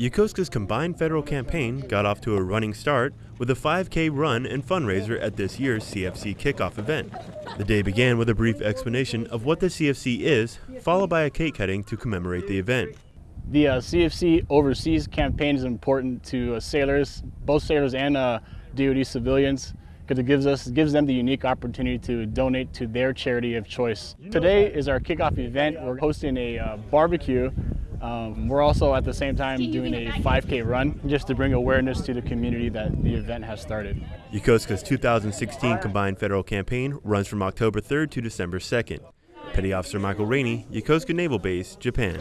Yokosuka's combined federal campaign got off to a running start with a 5K run and fundraiser at this year's CFC kickoff event. The day began with a brief explanation of what the CFC is, followed by a cake cutting to commemorate the event. The uh, CFC overseas campaign is important to uh, sailors, both sailors and uh, DoD civilians, because it gives us gives them the unique opportunity to donate to their charity of choice. Today is our kickoff event. We're hosting a uh, barbecue um, we're also at the same time doing a 5K run just to bring awareness to the community that the event has started. Yokosuka's 2016 Combined Federal Campaign runs from October 3rd to December 2nd. Petty Officer Michael Rainey, Yokosuka Naval Base, Japan.